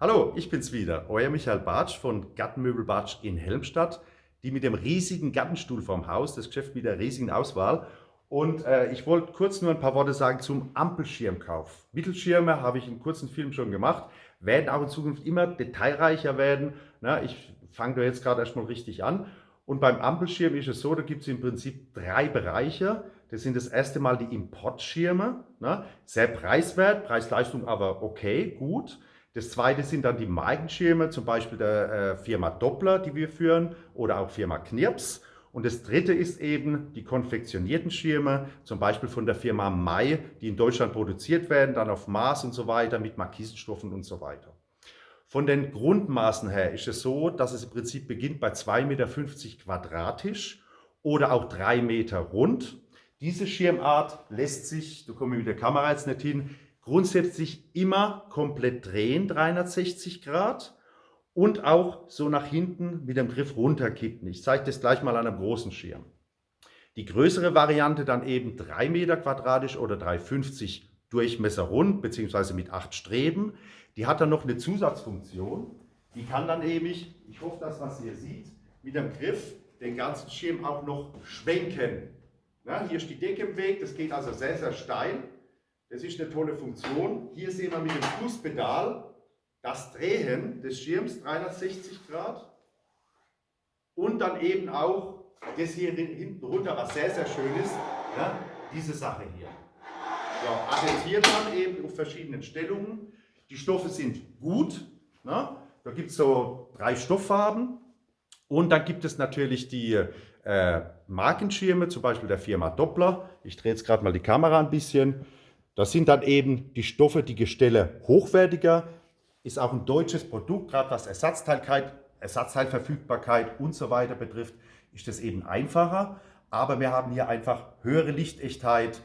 Hallo, ich bin's wieder, euer Michael Bartsch von Gartenmöbel Bartsch in Helmstadt, die mit dem riesigen Gartenstuhl vorm Haus, das Geschäft mit der riesigen Auswahl. Und äh, ich wollte kurz nur ein paar Worte sagen zum Ampelschirmkauf. Mittelschirme habe ich in kurzen Film schon gemacht, werden auch in Zukunft immer detailreicher werden. Na, ich fange da jetzt gerade erstmal richtig an. Und beim Ampelschirm ist es so, da gibt es im Prinzip drei Bereiche. Das sind das erste Mal die Importschirme, ne? sehr preiswert, Preis-Leistung aber okay, gut. Das zweite sind dann die Markenschirme, zum Beispiel der äh, Firma Doppler, die wir führen, oder auch Firma Knirps. Und das dritte ist eben die konfektionierten Schirme, zum Beispiel von der Firma Mai, die in Deutschland produziert werden, dann auf Maß und so weiter, mit Markisenstoffen und so weiter. Von den Grundmaßen her ist es so, dass es im Prinzip beginnt bei 2,50 Meter quadratisch oder auch 3 Meter rund. Diese Schirmart lässt sich, da komme ich mit der Kamera jetzt nicht hin, grundsätzlich immer komplett drehen, 360 Grad und auch so nach hinten mit dem Griff runterkippen. Ich zeige das gleich mal an einem großen Schirm. Die größere Variante dann eben 3 Meter quadratisch oder 3,50 Durchmesser rund, beziehungsweise mit 8 Streben. Die hat dann noch eine Zusatzfunktion. Die kann dann eben, ich hoffe, dass man es hier sieht, mit dem Griff den ganzen Schirm auch noch schwenken. Ja, hier ist die Decke im Weg, das geht also sehr, sehr steil. Das ist eine tolle Funktion. Hier sehen wir mit dem Fußpedal das Drehen des Schirms 360 Grad und dann eben auch das hier hinten runter, was sehr, sehr schön ist, ja, diese Sache hier. So, addiert man eben auf verschiedenen Stellungen. Die Stoffe sind gut. Ne? Da gibt es so drei Stofffarben. Und dann gibt es natürlich die äh, Markenschirme, zum Beispiel der Firma Doppler. Ich drehe jetzt gerade mal die Kamera ein bisschen. Das sind dann eben die Stoffe, die Gestelle hochwertiger, ist auch ein deutsches Produkt, gerade was Ersatzteilkeit, Ersatzteilverfügbarkeit und so weiter betrifft, ist das eben einfacher. Aber wir haben hier einfach höhere Lichtechtheit,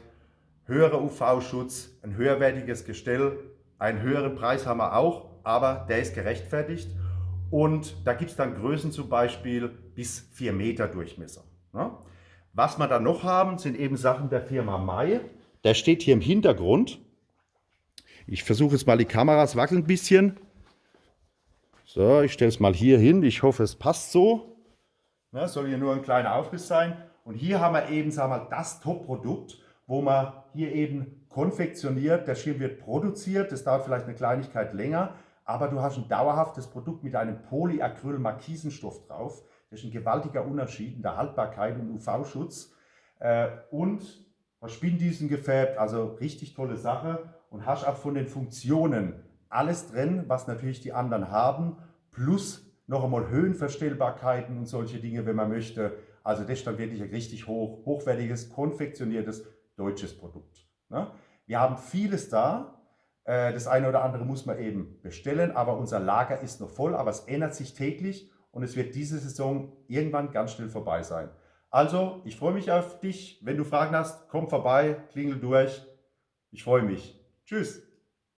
höherer UV-Schutz, ein höherwertiges Gestell, einen höheren Preis haben wir auch, aber der ist gerechtfertigt. Und da gibt es dann Größen zum Beispiel bis 4 Meter Durchmesser. Ne? Was wir dann noch haben, sind eben Sachen der Firma Mai. Der steht hier im Hintergrund. Ich versuche jetzt mal die Kameras wackeln ein bisschen. So, ich stelle es mal hier hin. Ich hoffe, es passt so. Ja, soll hier nur ein kleiner Aufriss sein. Und hier haben wir eben sagen wir, das Top-Produkt, wo man hier eben konfektioniert. Der Schirm wird produziert. Das dauert vielleicht eine Kleinigkeit länger. Aber du hast ein dauerhaftes Produkt mit einem Polyacryl-Markisenstoff drauf. Das ist ein gewaltiger Unterschied in der Haltbarkeit und UV-Schutz. Äh, und was Spindüsen gefärbt, also richtig tolle Sache und hast auch von den Funktionen alles drin, was natürlich die anderen haben, plus noch einmal Höhenverstellbarkeiten und solche Dinge, wenn man möchte. Also das ist dann wirklich ein richtig hoch, hochwertiges, konfektioniertes deutsches Produkt. Ne? Wir haben vieles da, äh, das eine oder andere muss man eben bestellen, aber unser Lager ist noch voll, aber es ändert sich täglich und es wird diese Saison irgendwann ganz schnell vorbei sein. Also, ich freue mich auf dich. Wenn du Fragen hast, komm vorbei, klingel durch. Ich freue mich. Tschüss.